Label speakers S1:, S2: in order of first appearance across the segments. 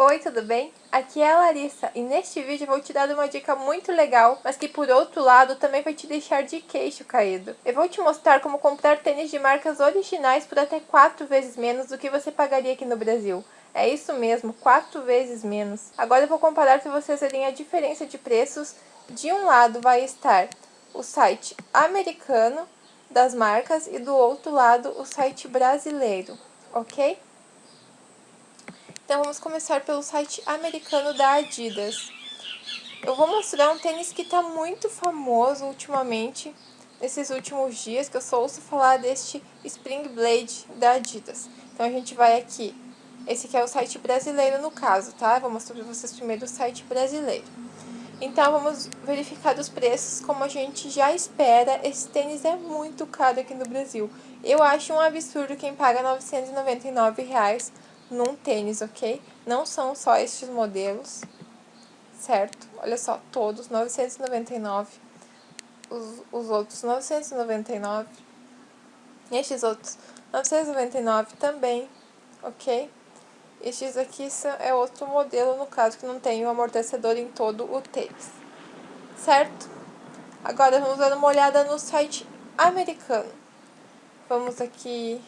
S1: Oi, tudo bem? Aqui é a Larissa e neste vídeo eu vou te dar uma dica muito legal, mas que por outro lado também vai te deixar de queixo caído. Eu vou te mostrar como comprar tênis de marcas originais por até 4 vezes menos do que você pagaria aqui no Brasil. É isso mesmo, 4 vezes menos. Agora eu vou comparar para vocês verem a diferença de preços. De um lado vai estar o site americano das marcas e do outro lado o site brasileiro, ok? Então vamos começar pelo site americano da Adidas. Eu vou mostrar um tênis que está muito famoso ultimamente, nesses últimos dias, que eu só ouço falar deste Spring Blade da Adidas. Então a gente vai aqui, esse aqui é o site brasileiro no caso, tá? vou mostrar para vocês primeiro o site brasileiro. Então vamos verificar os preços como a gente já espera. Esse tênis é muito caro aqui no Brasil. Eu acho um absurdo quem paga 999 reais num tênis, ok? Não são só estes modelos, certo? Olha só, todos 999, os, os outros 999, estes outros 999 também, ok? Estes aqui são, é outro modelo, no caso, que não tem o amortecedor em todo o tênis, certo? Agora vamos dar uma olhada no site americano. Vamos aqui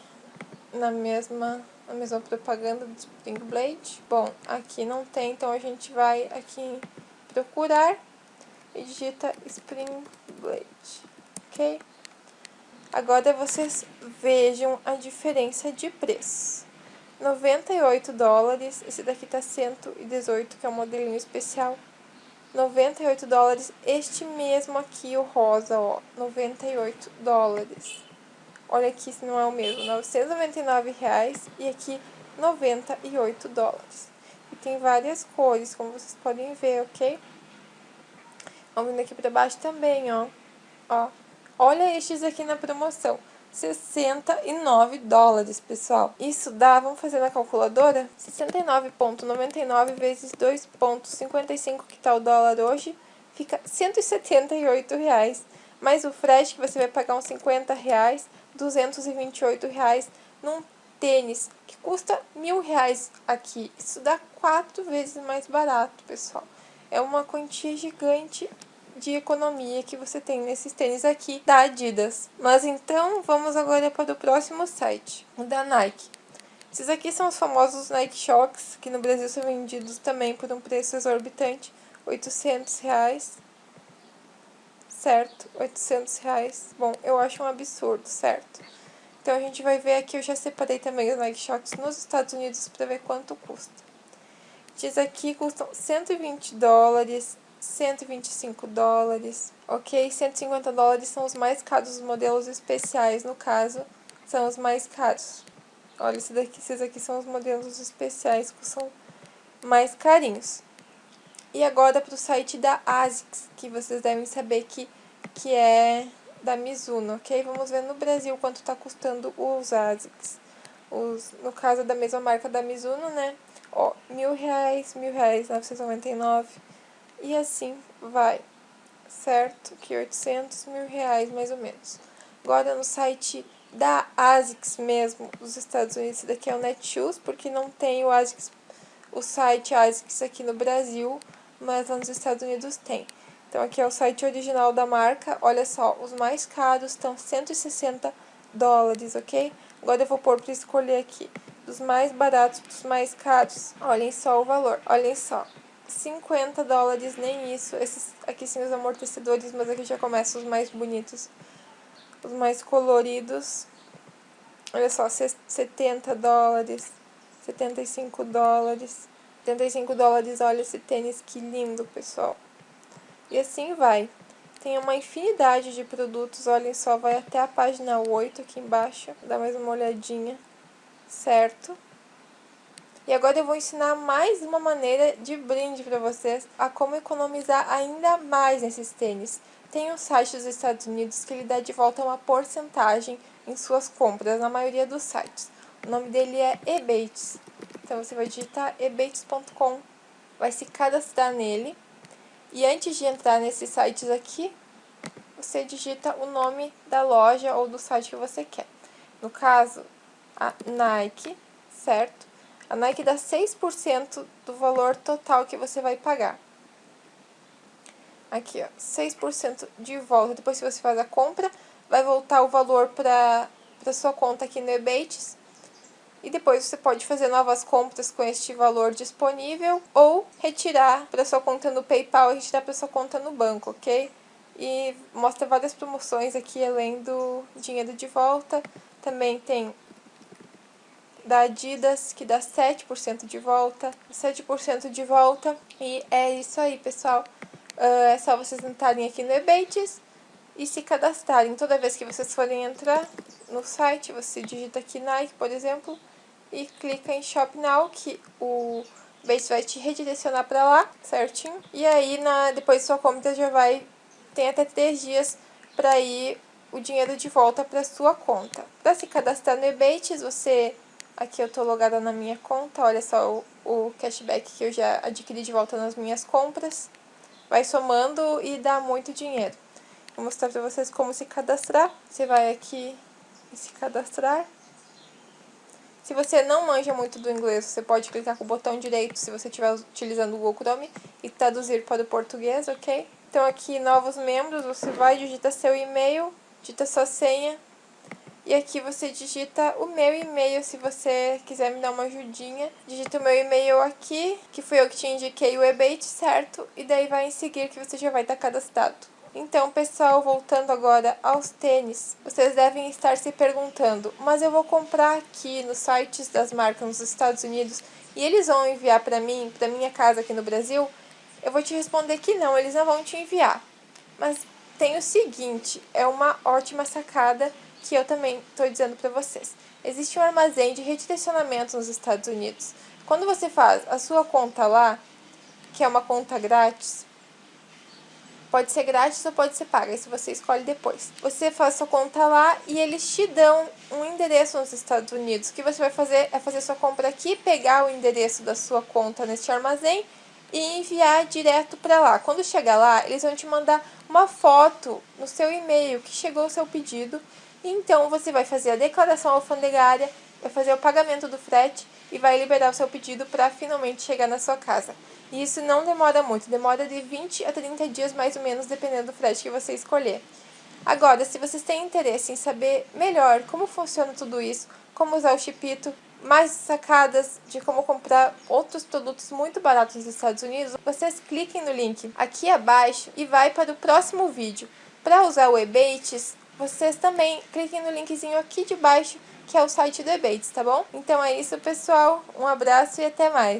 S1: na mesma a mesma propaganda do Spring Blade. Bom, aqui não tem, então a gente vai aqui em procurar e digita Spring Blade, ok? Agora vocês vejam a diferença de preço. 98 dólares, esse daqui tá 118, que é o modelinho especial. 98 dólares, este mesmo aqui, o rosa, ó, 98 dólares. Olha aqui se não é o mesmo, 999 reais e aqui 98 dólares. E tem várias cores, como vocês podem ver, ok? Vamos aqui para baixo também, ó. ó. Olha estes aqui na promoção. 69 dólares, pessoal. Isso dá, vamos fazer na calculadora? 69,99 vezes 2,55 que tá o dólar hoje, fica 178 reais. Mais o frete que você vai pagar uns 50 reais, 228 reais num tênis que custa mil reais aqui. Isso dá quatro vezes mais barato, pessoal. É uma quantia gigante de economia que você tem nesses tênis aqui da Adidas. Mas então, vamos agora para o próximo site, o da Nike. Esses aqui são os famosos Nike Shocks, que no Brasil são vendidos também por um preço exorbitante, 800 reais certo? 800 reais. Bom, eu acho um absurdo, certo? Então, a gente vai ver aqui, eu já separei também os Nike Shox nos Estados Unidos para ver quanto custa. Diz aqui custam 120 dólares, 125 dólares, ok? 150 dólares são os mais caros, os modelos especiais, no caso, são os mais caros. Olha, esse daqui, esses aqui são os modelos especiais que são mais carinhos. E agora para o site da ASICS, que vocês devem saber que, que é da Mizuno, ok? Vamos ver no Brasil quanto está custando os ASICS. Os, no caso da mesma marca da Mizuno, né? Ó, mil reais, mil reais, 999. E assim vai, certo? Que 800 mil reais, mais ou menos. Agora no site da ASICS mesmo, dos Estados Unidos, esse daqui é o Netshoes, porque não tem o ASICS, o site ASICS aqui no Brasil, mas lá nos Estados Unidos tem. Então aqui é o site original da marca, olha só, os mais caros estão 160 dólares, ok? Agora eu vou pôr para escolher aqui, dos mais baratos para os mais caros, olhem só o valor, olhem só. 50 dólares, nem isso, esses aqui sim os amortecedores, mas aqui já começam os mais bonitos, os mais coloridos. Olha só, 70 dólares, 75 dólares. 75 dólares, olha esse tênis, que lindo, pessoal. E assim vai. Tem uma infinidade de produtos, olhem só, vai até a página 8 aqui embaixo. Dá mais uma olhadinha, certo? E agora eu vou ensinar mais uma maneira de brinde para vocês a como economizar ainda mais nesses tênis. Tem um site dos Estados Unidos que ele dá de volta uma porcentagem em suas compras, na maioria dos sites. O nome dele é Ebates. Então, você vai digitar ebates.com, vai se cadastrar nele. E antes de entrar nesses sites aqui, você digita o nome da loja ou do site que você quer. No caso, a Nike, certo? A Nike dá 6% do valor total que você vai pagar. Aqui, ó, 6% de volta. Depois que você faz a compra, vai voltar o valor para sua conta aqui no Ebates. E depois você pode fazer novas compras com este valor disponível ou retirar para sua conta no PayPal e retirar para sua conta no banco, ok? E mostra várias promoções aqui além do dinheiro de volta. Também tem da Adidas, que dá 7% de volta, 7% de volta. E é isso aí, pessoal. Uh, é só vocês entrarem aqui no Ebates e se cadastrarem. Toda vez que vocês forem entrar no site, você digita aqui Nike, por exemplo, e clica em Shop Now, que o Bates vai te redirecionar para lá, certinho. E aí, na, depois sua compra já vai, tem até 3 dias para ir o dinheiro de volta para sua conta. Para se cadastrar no Ebates, você Aqui eu tô logada na minha conta, olha só o, o cashback que eu já adquiri de volta nas minhas compras. Vai somando e dá muito dinheiro. Vou mostrar pra vocês como se cadastrar. Você vai aqui e se cadastrar. Se você não manja muito do inglês, você pode clicar com o botão direito se você estiver utilizando o Google Chrome e traduzir para o português, ok? Então aqui, novos membros, você vai, digita seu e-mail, digita sua senha, e aqui você digita o meu e-mail, se você quiser me dar uma ajudinha. Digita o meu e-mail aqui, que foi eu que te indiquei o Ebate, certo? E daí vai em seguir que você já vai estar cadastrado. Então, pessoal, voltando agora aos tênis, vocês devem estar se perguntando, mas eu vou comprar aqui nos sites das marcas nos Estados Unidos e eles vão enviar para mim, para minha casa aqui no Brasil? Eu vou te responder que não, eles não vão te enviar. Mas tem o seguinte, é uma ótima sacada que eu também estou dizendo para vocês. Existe um armazém de redirecionamento nos Estados Unidos. Quando você faz a sua conta lá, que é uma conta grátis, pode ser grátis ou pode ser paga, isso você escolhe depois. Você faz sua conta lá e eles te dão um endereço nos Estados Unidos. O que você vai fazer é fazer sua compra aqui, pegar o endereço da sua conta neste armazém e enviar direto para lá. Quando chegar lá, eles vão te mandar uma foto no seu e-mail que chegou o seu pedido então, você vai fazer a declaração alfandegária, vai fazer o pagamento do frete e vai liberar o seu pedido para finalmente chegar na sua casa. E isso não demora muito, demora de 20 a 30 dias mais ou menos, dependendo do frete que você escolher. Agora, se vocês têm interesse em saber melhor como funciona tudo isso, como usar o Chipito, mais sacadas de como comprar outros produtos muito baratos nos Estados Unidos, vocês cliquem no link aqui abaixo e vai para o próximo vídeo. Para usar o Ebates, vocês também cliquem no linkzinho aqui de baixo, que é o site do Ebates, tá bom? Então é isso, pessoal. Um abraço e até mais.